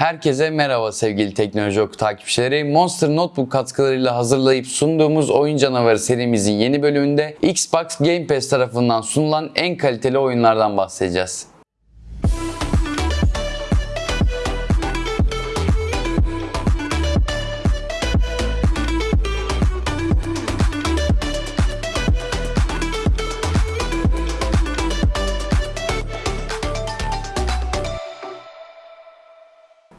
Herkese merhaba sevgili teknoloji oku takipçileri. Monster Notebook katkılarıyla hazırlayıp sunduğumuz Oyun Canavarı serimizin yeni bölümünde Xbox Game Pass tarafından sunulan en kaliteli oyunlardan bahsedeceğiz.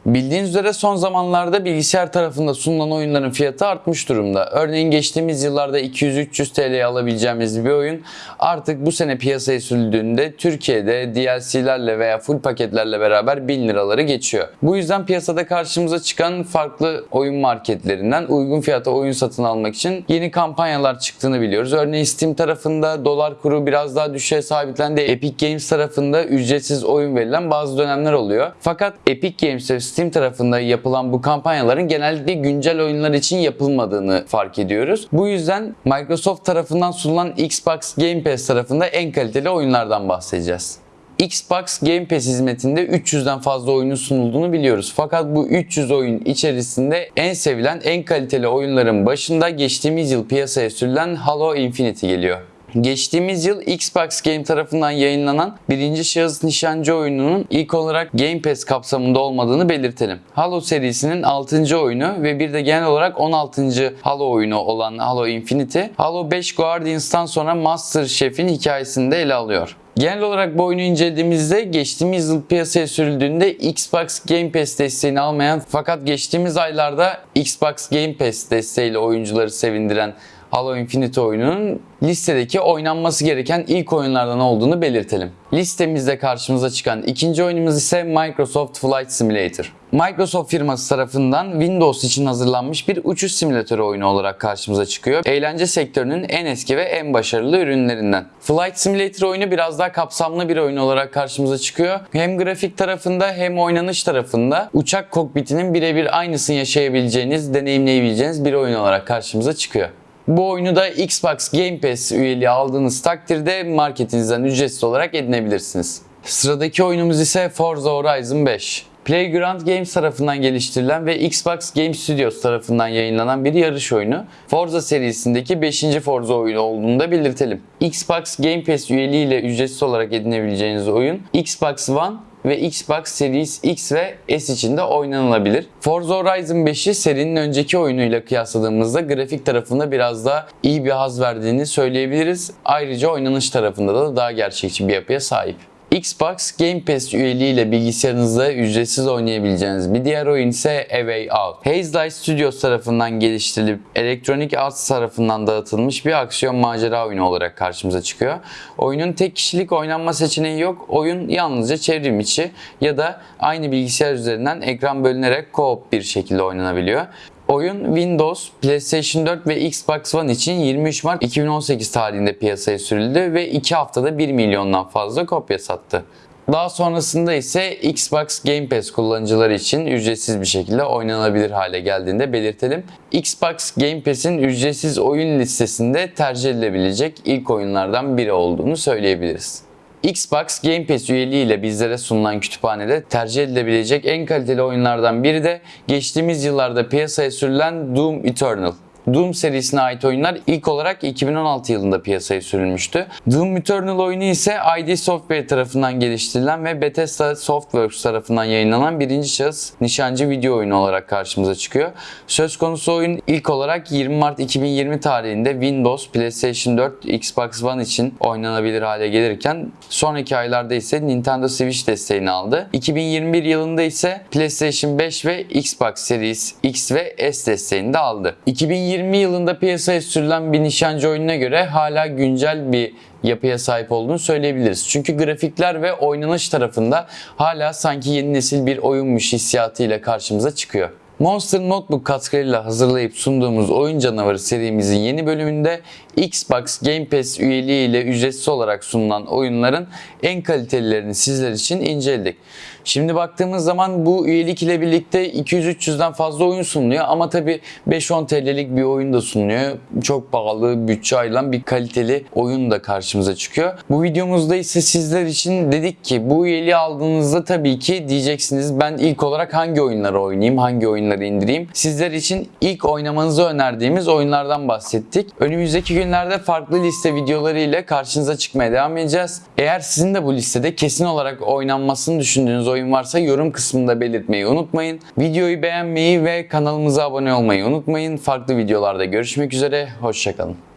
Bildiğiniz üzere son zamanlarda bilgisayar tarafında sunulan oyunların fiyatı artmış durumda. Örneğin geçtiğimiz yıllarda 200-300 TL'ye alabileceğimiz bir oyun artık bu sene piyasaya sürüldüğünde Türkiye'de DLC'lerle veya full paketlerle beraber 1000 liraları geçiyor. Bu yüzden piyasada karşımıza çıkan farklı oyun marketlerinden uygun fiyata oyun satın almak için yeni kampanyalar çıktığını biliyoruz. Örneğin Steam tarafında dolar kuru biraz daha düşüşe sabitlendi. Epic Games tarafında ücretsiz oyun verilen bazı dönemler oluyor. Fakat Epic Games Steam tarafında yapılan bu kampanyaların genellikle güncel oyunlar için yapılmadığını fark ediyoruz. Bu yüzden Microsoft tarafından sunulan Xbox Game Pass tarafında en kaliteli oyunlardan bahsedeceğiz. Xbox Game Pass hizmetinde 300'den fazla oyunun sunulduğunu biliyoruz. Fakat bu 300 oyun içerisinde en sevilen, en kaliteli oyunların başında geçtiğimiz yıl piyasaya sürülen Halo Infinite geliyor. Geçtiğimiz yıl Xbox Game tarafından yayınlanan birinci şahıs nişancı oyununun ilk olarak Game Pass kapsamında olmadığını belirtelim. Halo serisinin 6. oyunu ve bir de genel olarak 16. Halo oyunu olan Halo Infinity, Halo 5 Guardians'tan sonra Master Chief'in hikayesini de ele alıyor. Genel olarak bu oyunu incelediğimizde geçtiğimiz yıl piyasaya sürüldüğünde Xbox Game Pass desteğini almayan fakat geçtiğimiz aylarda Xbox Game Pass desteğiyle oyuncuları sevindiren Halo Infinite oyununun listedeki oynanması gereken ilk oyunlardan olduğunu belirtelim. Listemizde karşımıza çıkan ikinci oyunumuz ise Microsoft Flight Simulator. Microsoft firması tarafından Windows için hazırlanmış bir uçuş simülatörü oyunu olarak karşımıza çıkıyor. Eğlence sektörünün en eski ve en başarılı ürünlerinden. Flight Simulator oyunu biraz daha kapsamlı bir oyun olarak karşımıza çıkıyor. Hem grafik tarafında hem oynanış tarafında uçak kokpitinin birebir aynısını yaşayabileceğiniz, deneyimleyebileceğiniz bir oyun olarak karşımıza çıkıyor. Bu oyunu da Xbox Game Pass üyeliği aldığınız takdirde marketinizden ücretsiz olarak edinebilirsiniz. Sıradaki oyunumuz ise Forza Horizon 5. Playground Games tarafından geliştirilen ve Xbox Game Studios tarafından yayınlanan bir yarış oyunu. Forza serisindeki 5. Forza oyunu olduğunu da belirtelim. Xbox Game Pass üyeliğiyle ücretsiz olarak edinebileceğiniz oyun Xbox One ve Xbox Series X ve S için de oynanılabilir. Forza Horizon 5'i serinin önceki oyunuyla kıyasladığımızda grafik tarafında biraz daha iyi bir haz verdiğini söyleyebiliriz. Ayrıca oynanış tarafında da daha gerçekçi bir yapıya sahip. Xbox Game Pass üyeliğiyle bilgisayarınızda ücretsiz oynayabileceğiniz bir diğer oyun ise A Way Out. Haze Light Studios tarafından geliştirilip Electronic Arts tarafından dağıtılmış bir aksiyon macera oyunu olarak karşımıza çıkıyor. Oyunun tek kişilik oynanma seçeneği yok. Oyun yalnızca çevrim içi ya da aynı bilgisayar üzerinden ekran bölünerek co-op bir şekilde oynanabiliyor. Oyun Windows, PlayStation 4 ve Xbox One için 23 Mart 2018 tarihinde piyasaya sürüldü ve 2 haftada 1 milyondan fazla kopya sattı. Daha sonrasında ise Xbox Game Pass kullanıcıları için ücretsiz bir şekilde oynanabilir hale geldiğinde belirtelim. Xbox Game Pass'in ücretsiz oyun listesinde tercih edilebilecek ilk oyunlardan biri olduğunu söyleyebiliriz. Xbox Game Pass üyeliğiyle bizlere sunulan kütüphanede tercih edilebilecek en kaliteli oyunlardan biri de geçtiğimiz yıllarda piyasaya sürülen Doom Eternal. Doom serisine ait oyunlar ilk olarak 2016 yılında piyasaya sürülmüştü. Doom Eternal oyunu ise ID Software tarafından geliştirilen ve Bethesda Softworks tarafından yayınlanan birinci şahıs nişancı video oyunu olarak karşımıza çıkıyor. Söz konusu oyun ilk olarak 20 Mart 2020 tarihinde Windows, PlayStation 4, Xbox One için oynanabilir hale gelirken sonraki aylarda ise Nintendo Switch desteğini aldı. 2021 yılında ise PlayStation 5 ve Xbox Series X ve S desteğini de aldı. 2020 2020 yılında piyasaya sürülen bir nişancı oyununa göre hala güncel bir yapıya sahip olduğunu söyleyebiliriz. Çünkü grafikler ve oynanış tarafında hala sanki yeni nesil bir oyunmuş hissiyatıyla karşımıza çıkıyor. Monster Notebook katkılarıyla hazırlayıp sunduğumuz Oyun Canavarı serimizin yeni bölümünde Xbox Game Pass üyeliği ile ücretsiz olarak sunulan oyunların en kalitelilerini sizler için inceledik. Şimdi baktığımız zaman bu üyelik ile birlikte 200-300'den fazla oyun sunuluyor ama tabi 5-10 TL'lik bir oyun da sunuluyor. Çok pahalı, bütçe ayrılan bir kaliteli oyun da karşımıza çıkıyor. Bu videomuzda ise sizler için dedik ki bu üyeliği aldığınızda tabii ki diyeceksiniz ben ilk olarak hangi oyunları oynayayım, hangi oyunları indireyim. Sizler için ilk oynamanızı önerdiğimiz oyunlardan bahsettik. Önümüzdeki günlerde farklı liste videoları ile karşınıza çıkmaya devam edeceğiz. Eğer sizin de bu listede kesin olarak oynanmasını düşündüğünüz oyun varsa yorum kısmında belirtmeyi unutmayın. Videoyu beğenmeyi ve kanalımıza abone olmayı unutmayın. Farklı videolarda görüşmek üzere. Hoşçakalın.